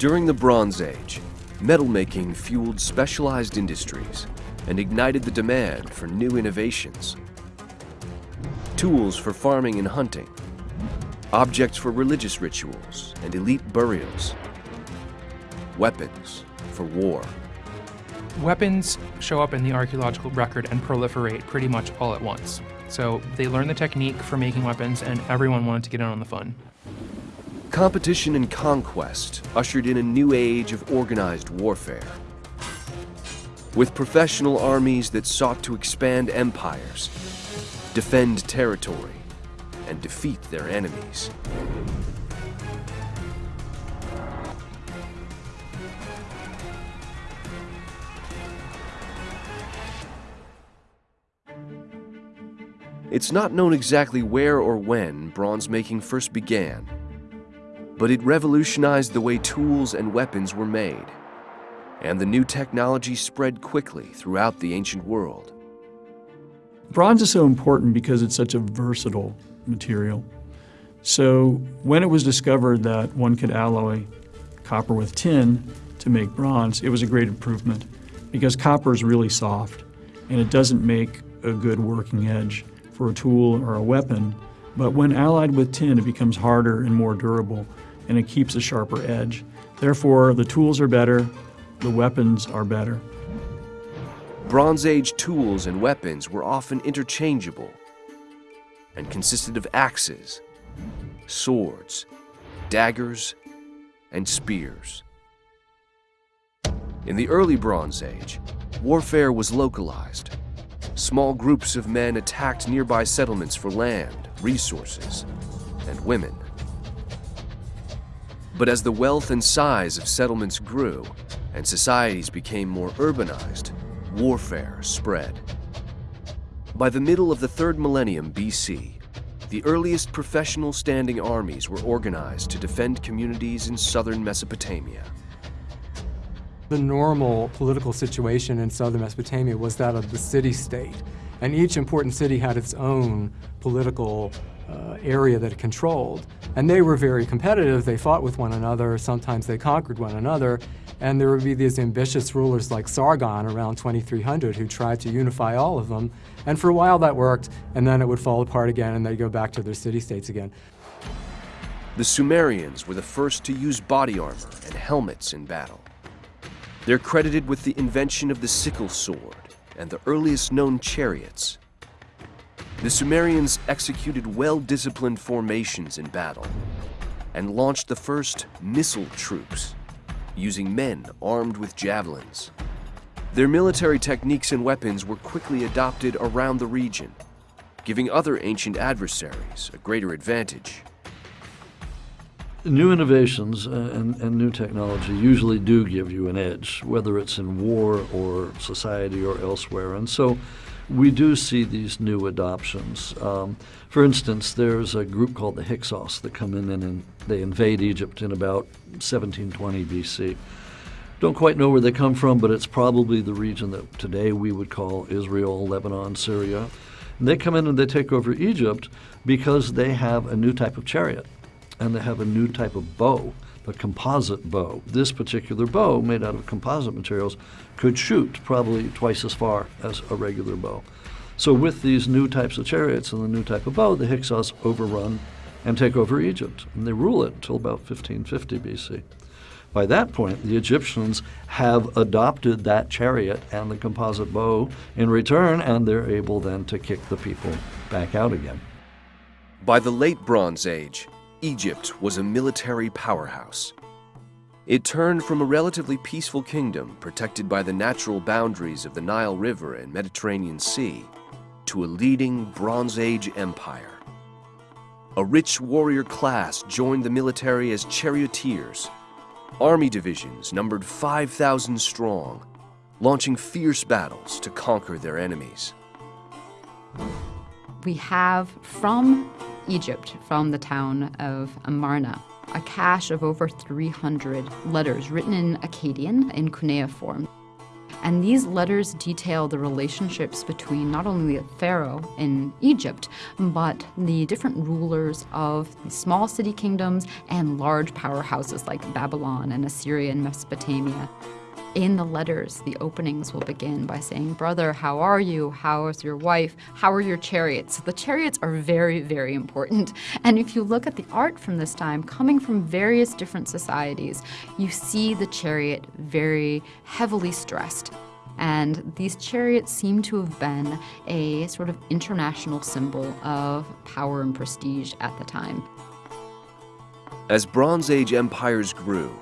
During the Bronze Age, metal making fueled specialized industries and ignited the demand for new innovations. Tools for farming and hunting, objects for religious rituals and elite burials, weapons for war. Weapons show up in the archaeological record and proliferate pretty much all at once. So they learned the technique for making weapons and everyone wanted to get in on the fun. Competition and conquest ushered in a new age of organized warfare. With professional armies that sought to expand empires, defend territory, and defeat their enemies. It's not known exactly where or when bronze making first began, but it revolutionized the way tools and weapons were made, and the new technology spread quickly throughout the ancient world. Bronze is so important because it's such a versatile material. So when it was discovered that one could alloy copper with tin to make bronze, it was a great improvement because copper is really soft and it doesn't make a good working edge for a tool or a weapon, but when allied with tin, it becomes harder and more durable, and it keeps a sharper edge. Therefore, the tools are better, the weapons are better. Bronze Age tools and weapons were often interchangeable and consisted of axes, swords, daggers, and spears. In the early Bronze Age, warfare was localized small groups of men attacked nearby settlements for land, resources, and women. But as the wealth and size of settlements grew and societies became more urbanized, warfare spread. By the middle of the third millennium BC, the earliest professional standing armies were organized to defend communities in southern Mesopotamia. The normal political situation in southern Mesopotamia was that of the city-state, and each important city had its own political uh, area that it controlled. And they were very competitive. They fought with one another. Sometimes they conquered one another. And there would be these ambitious rulers like Sargon around 2300 who tried to unify all of them. And for a while that worked, and then it would fall apart again and they'd go back to their city-states again. The Sumerians were the first to use body armor and helmets in battle. They're credited with the invention of the sickle sword and the earliest known chariots. The Sumerians executed well-disciplined formations in battle and launched the first missile troops, using men armed with javelins. Their military techniques and weapons were quickly adopted around the region, giving other ancient adversaries a greater advantage new innovations uh, and, and, new technology usually do give you an edge, whether it's in war or society or elsewhere. And so we do see these new adoptions. Um, for instance, there's a group called the Hyksos that come in and in, they invade Egypt in about 1720 BC. Don't quite know where they come from, but it's probably the region that today we would call Israel, Lebanon, Syria. And they come in and they take over Egypt because they have a new type of chariot and they have a new type of bow, the composite bow. This particular bow, made out of composite materials, could shoot probably twice as far as a regular bow. So with these new types of chariots and the new type of bow, the Hyksos overrun and take over Egypt, and they rule it until about 1550 BC. By that point, the Egyptians have adopted that chariot and the composite bow in return, and they're able then to kick the people back out again. By the late Bronze Age, Egypt was a military powerhouse. It turned from a relatively peaceful kingdom protected by the natural boundaries of the Nile River and Mediterranean Sea to a leading Bronze Age empire. A rich warrior class joined the military as charioteers. Army divisions numbered 5,000 strong, launching fierce battles to conquer their enemies. We have from Egypt from the town of Amarna, a cache of over 300 letters written in Akkadian in cuneiform. And these letters detail the relationships between not only the pharaoh in Egypt, but the different rulers of small city kingdoms and large powerhouses like Babylon and Assyria and Mesopotamia. In the letters, the openings will begin by saying, Brother, how are you? How is your wife? How are your chariots? So the chariots are very, very important. And if you look at the art from this time, coming from various different societies, you see the chariot very heavily stressed. And these chariots seem to have been a sort of international symbol of power and prestige at the time. As Bronze Age empires grew,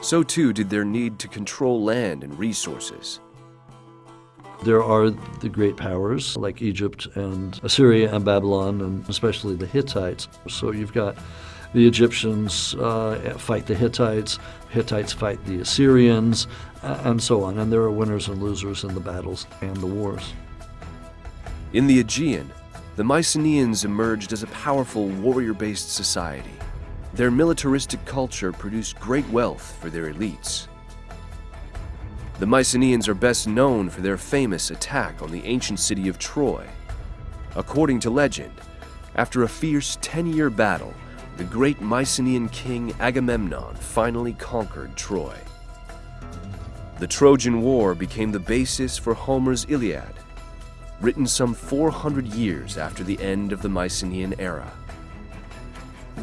so too did their need to control land and resources. There are the great powers like Egypt and Assyria and Babylon, and especially the Hittites. So you've got the Egyptians uh, fight the Hittites, Hittites fight the Assyrians, and so on. And there are winners and losers in the battles and the wars. In the Aegean, the Mycenaeans emerged as a powerful warrior based society. Their militaristic culture produced great wealth for their elites. The Mycenaeans are best known for their famous attack on the ancient city of Troy. According to legend, after a fierce 10 year battle, the great Mycenaean king Agamemnon finally conquered Troy. The Trojan War became the basis for Homer's Iliad, written some 400 years after the end of the Mycenaean era.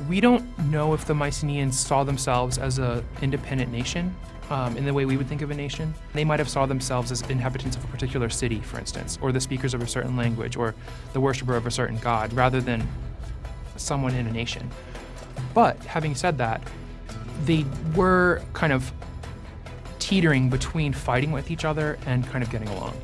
We don't know if the Mycenaeans saw themselves as an independent nation um, in the way we would think of a nation. They might have saw themselves as inhabitants of a particular city, for instance, or the speakers of a certain language, or the worshiper of a certain god, rather than someone in a nation. But having said that, they were kind of teetering between fighting with each other and kind of getting along.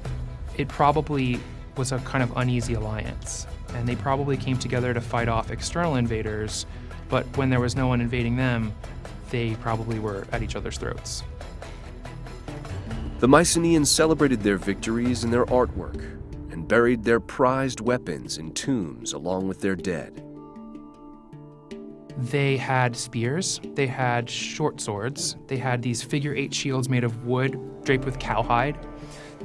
It probably was a kind of uneasy alliance, and they probably came together to fight off external invaders but when there was no one invading them, they probably were at each other's throats. The Mycenaeans celebrated their victories in their artwork and buried their prized weapons in tombs along with their dead. They had spears, they had short swords, they had these figure eight shields made of wood draped with cowhide.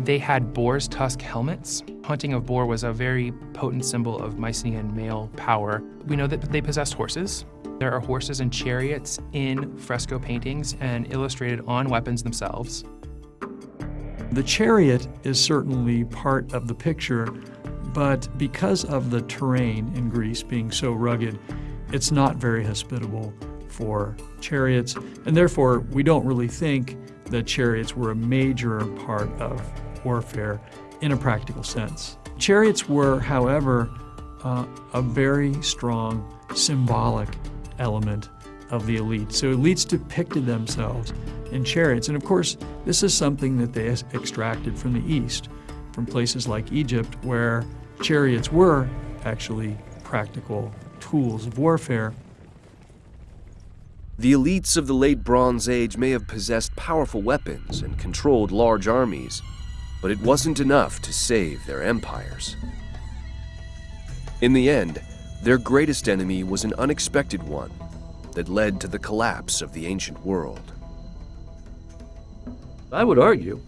They had boar's tusk helmets. Hunting of boar was a very potent symbol of Mycenaean male power. We know that they possessed horses, there are horses and chariots in fresco paintings and illustrated on weapons themselves. The chariot is certainly part of the picture, but because of the terrain in Greece being so rugged, it's not very hospitable for chariots, and therefore we don't really think that chariots were a major part of warfare in a practical sense. Chariots were, however, uh, a very strong symbolic element of the elite. So elites depicted themselves in chariots. And of course, this is something that they extracted from the East, from places like Egypt, where chariots were actually practical tools of warfare. The elites of the late Bronze Age may have possessed powerful weapons and controlled large armies, but it wasn't enough to save their empires. In the end, their greatest enemy was an unexpected one that led to the collapse of the ancient world. I would argue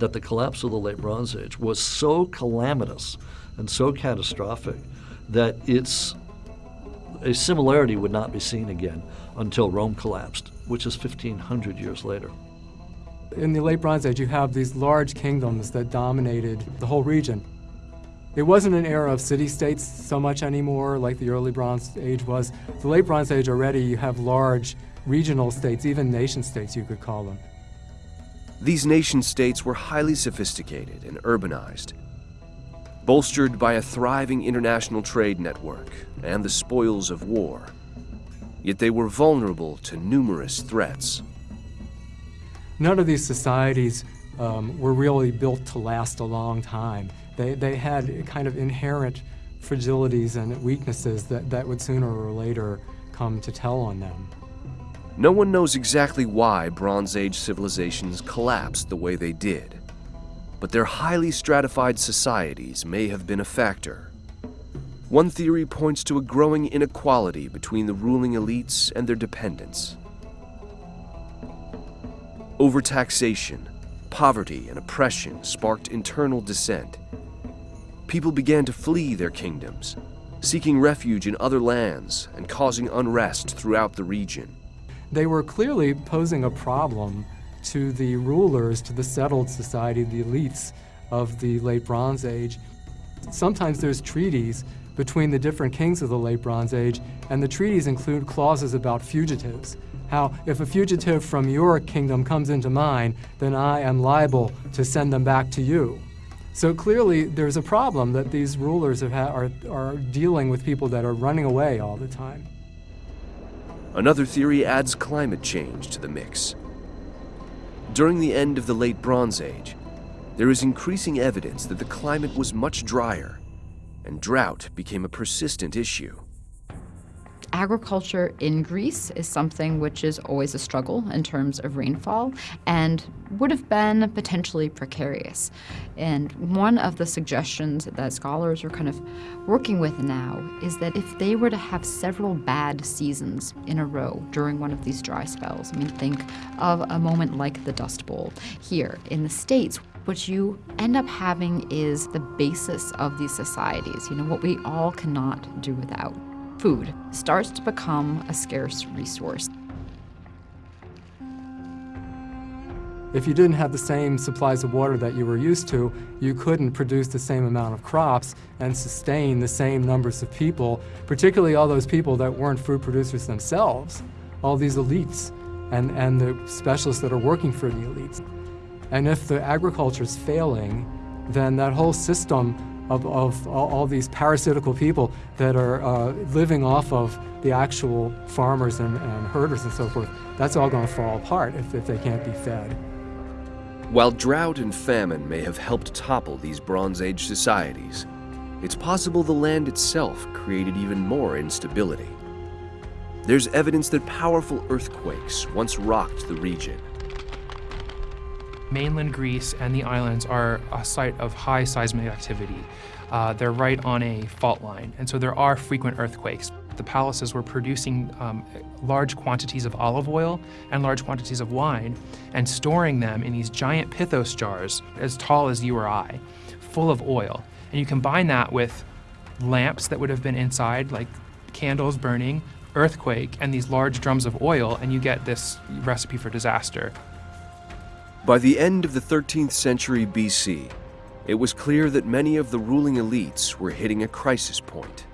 that the collapse of the late Bronze Age was so calamitous and so catastrophic that its a similarity would not be seen again until Rome collapsed, which is 1500 years later. In the late Bronze Age, you have these large kingdoms that dominated the whole region. It wasn't an era of city-states so much anymore like the early Bronze Age was. The late Bronze Age already you have large regional states, even nation-states you could call them. These nation-states were highly sophisticated and urbanized, bolstered by a thriving international trade network and the spoils of war. Yet they were vulnerable to numerous threats. None of these societies um, were really built to last a long time. They, they had kind of inherent fragilities and weaknesses that, that would sooner or later come to tell on them. No one knows exactly why Bronze Age civilizations collapsed the way they did, but their highly stratified societies may have been a factor. One theory points to a growing inequality between the ruling elites and their dependents. Overtaxation, poverty and oppression sparked internal dissent. People began to flee their kingdoms, seeking refuge in other lands and causing unrest throughout the region. They were clearly posing a problem to the rulers, to the settled society, the elites of the late Bronze Age. Sometimes there's treaties between the different kings of the late Bronze Age, and the treaties include clauses about fugitives. How if a fugitive from your kingdom comes into mine, then I am liable to send them back to you. So clearly there's a problem that these rulers are, are dealing with people that are running away all the time. Another theory adds climate change to the mix. During the end of the late Bronze Age, there is increasing evidence that the climate was much drier, and drought became a persistent issue. Agriculture in Greece is something which is always a struggle in terms of rainfall and would have been potentially precarious. And one of the suggestions that scholars are kind of working with now is that if they were to have several bad seasons in a row during one of these dry spells, I mean, think of a moment like the Dust Bowl here in the States, what you end up having is the basis of these societies, you know, what we all cannot do without food starts to become a scarce resource. If you didn't have the same supplies of water that you were used to, you couldn't produce the same amount of crops and sustain the same numbers of people, particularly all those people that weren't food producers themselves, all these elites and, and the specialists that are working for the elites. And if the agriculture is failing, then that whole system of, of all, these parasitical people that are uh, living off of the actual farmers and, and herders and so forth, that's all going to fall apart if, if they can't be fed. While drought and famine may have helped topple these Bronze Age societies, it's possible the land itself created even more instability. There's evidence that powerful earthquakes once rocked the region. Mainland Greece and the islands are a site of high seismic activity. Uh, they're right on a fault line, and so there are frequent earthquakes. The palaces were producing um, large quantities of olive oil and large quantities of wine and storing them in these giant pithos jars as tall as you or I, full of oil. And you combine that with lamps that would have been inside, like candles burning, earthquake, and these large drums of oil, and you get this recipe for disaster. By the end of the 13th century BC, it was clear that many of the ruling elites were hitting a crisis point.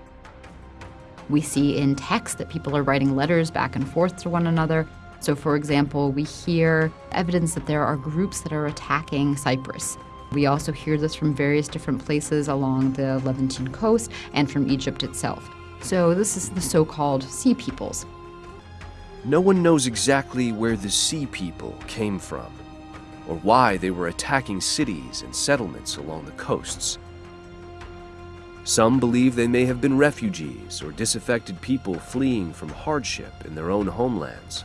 We see in text that people are writing letters back and forth to one another. So, for example, we hear evidence that there are groups that are attacking Cyprus. We also hear this from various different places along the Levantine coast and from Egypt itself. So, this is the so called Sea Peoples. No one knows exactly where the Sea People came from or why they were attacking cities and settlements along the coasts. Some believe they may have been refugees or disaffected people fleeing from hardship in their own homelands.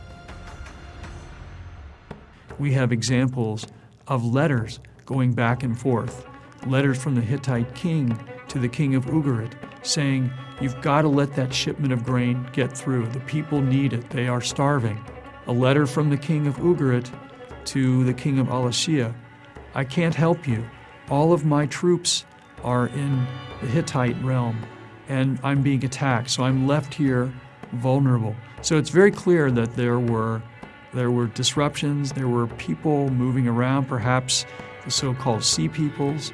We have examples of letters going back and forth, letters from the Hittite king to the king of Ugarit saying, You've got to let that shipment of grain get through. The people need it, they are starving. A letter from the king of Ugarit to the king of Alashiya, I can't help you. All of my troops are in the Hittite realm, and I'm being attacked, so I'm left here vulnerable. So it's very clear that there were there were disruptions, there were people moving around, perhaps the so-called sea peoples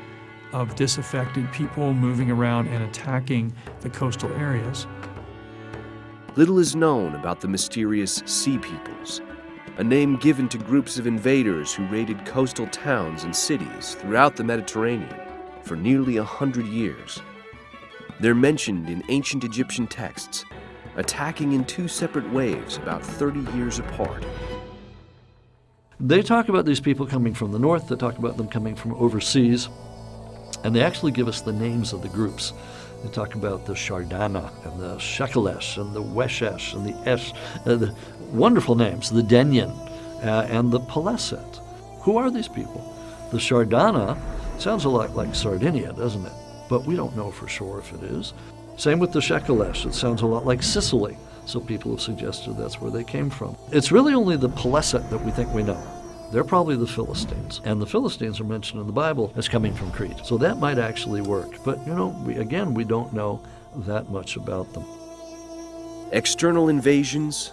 of disaffected people moving around and attacking the coastal areas. Little is known about the mysterious Sea Peoples, a name given to groups of invaders who raided coastal towns and cities throughout the Mediterranean for nearly a hundred years. They're mentioned in ancient Egyptian texts, attacking in two separate waves about 30 years apart. They talk about these people coming from the north, they talk about them coming from overseas, and they actually give us the names of the groups. They talk about the Shardana and the Shekelesh and the Weshesh and the Esh, uh, the wonderful names, the Denyen uh, and the Peleset. Who are these people? The Shardana sounds a lot like Sardinia, doesn't it? But we don't know for sure if it is. Same with the Shekelesh. It sounds a lot like Sicily, so people have suggested that's where they came from. It's really only the Peleset that we think we know. They're probably the Philistines. And the Philistines are mentioned in the Bible as coming from Crete. So that might actually work. But, you know, we, again, we don't know that much about them. External invasions,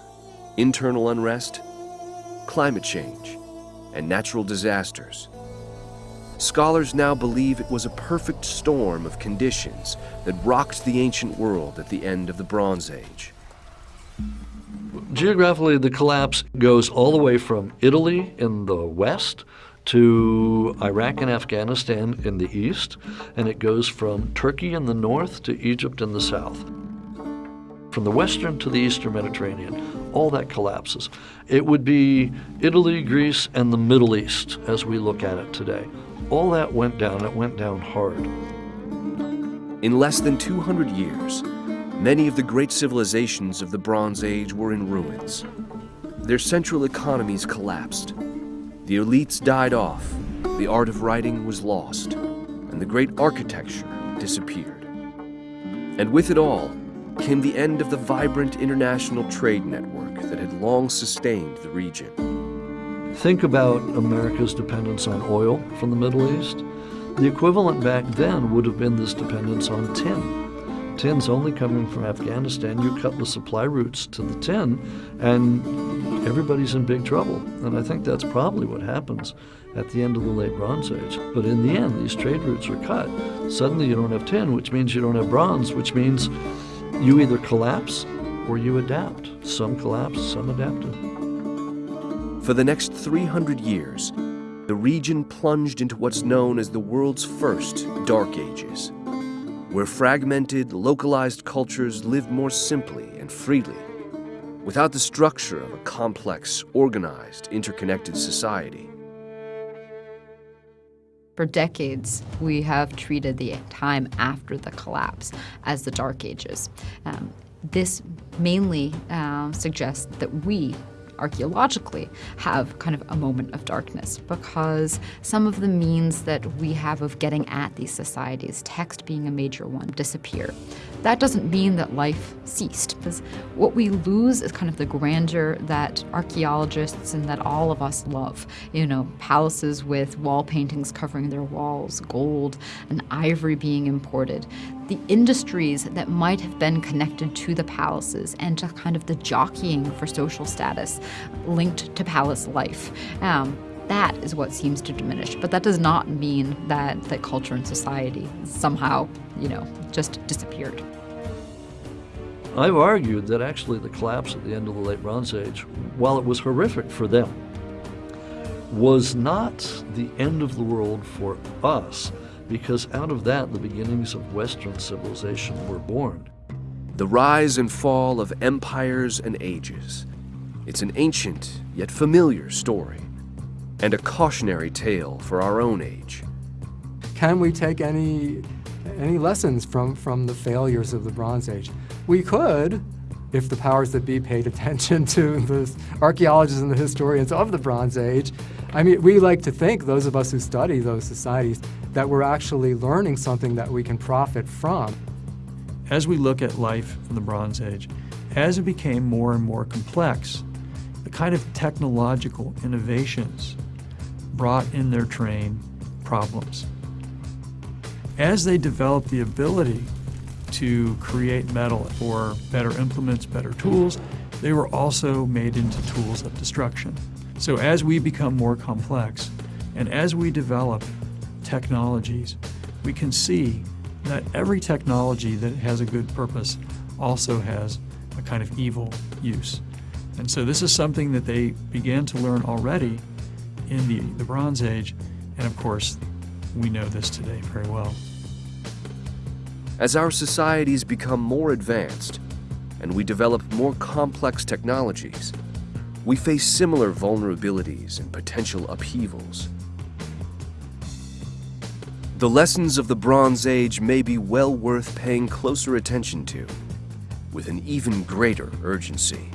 internal unrest, climate change, and natural disasters. Scholars now believe it was a perfect storm of conditions that rocked the ancient world at the end of the Bronze Age. Geographically, the collapse goes all the way from Italy in the west to Iraq and Afghanistan in the east, and it goes from Turkey in the north to Egypt in the south. From the western to the eastern Mediterranean, all that collapses. It would be Italy, Greece, and the Middle East as we look at it today. All that went down, it went down hard. In less than 200 years, many of the great civilizations of the Bronze Age were in ruins. Their central economies collapsed. The elites died off, the art of writing was lost, and the great architecture disappeared. And with it all came the end of the vibrant international trade network that had long sustained the region. Think about America's dependence on oil from the Middle East. The equivalent back then would have been this dependence on tin. Tin's only coming from Afghanistan. You cut the supply routes to the tin, and everybody's in big trouble. And I think that's probably what happens at the end of the late Bronze Age. But in the end, these trade routes are cut. Suddenly, you don't have tin, which means you don't have bronze, which means you either collapse or you adapt. Some collapsed, some adapted. For the next 300 years, the region plunged into what's known as the world's first Dark Ages, where fragmented, localized cultures lived more simply and freely, without the structure of a complex, organized, interconnected society. For decades, we have treated the time after the collapse as the Dark Ages. Um, this mainly uh, suggests that we archaeologically have kind of a moment of darkness because some of the means that we have of getting at these societies, text being a major one, disappear. That doesn't mean that life ceased because what we lose is kind of the grandeur that archaeologists and that all of us love. You know, palaces with wall paintings covering their walls, gold and ivory being imported the industries that might have been connected to the palaces and to kind of the jockeying for social status linked to palace life. Um, that is what seems to diminish. But that does not mean that, that culture and society somehow, you know, just disappeared. I've argued that actually the collapse at the end of the late Bronze Age, while it was horrific for them, was not the end of the world for us because out of that the beginnings of Western civilization were born. The rise and fall of empires and ages. It's an ancient yet familiar story, and a cautionary tale for our own age. Can we take any, any lessons from, from the failures of the Bronze Age? We could, if the powers that be paid attention to the archaeologists and the historians of the Bronze Age. I mean, we like to think, those of us who study those societies, that we're actually learning something that we can profit from. As we look at life in the Bronze Age, as it became more and more complex, the kind of technological innovations brought in their train problems. As they developed the ability to create metal for better implements, better tools, they were also made into tools of destruction. So as we become more complex, and as we develop technologies, we can see that every technology that has a good purpose also has a kind of evil use. And so this is something that they began to learn already in the, the Bronze Age, and of course, we know this today very well. As our societies become more advanced and we develop more complex technologies, we face similar vulnerabilities and potential upheavals. The lessons of the Bronze Age may be well worth paying closer attention to, with an even greater urgency.